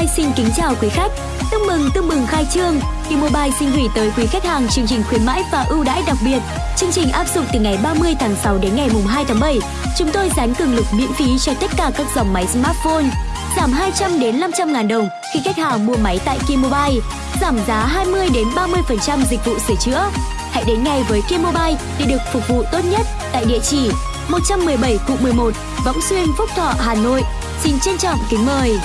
Mobile xin kính chào quý khách. Chúc mừng tương mừng khai trương, T-Mobile xin gửi tới quý khách hàng chương trình khuyến mãi và ưu đãi đặc biệt. Chương trình áp dụng từ ngày 30 tháng 6 đến ngày mùng 2 tháng 7. Chúng tôi dán cường lực miễn phí cho tất cả các dòng máy smartphone. Giảm 200 đến 500 ngàn đồng khi khách hàng mua máy tại T-Mobile. Giảm giá 20 đến 30% dịch vụ sửa chữa. Hãy đến ngay với T-Mobile để được phục vụ tốt nhất tại địa chỉ 117 Cụ 11 Võng Xuyên Phúc Thọ Hà Nội. Xin trân trọng kính mời.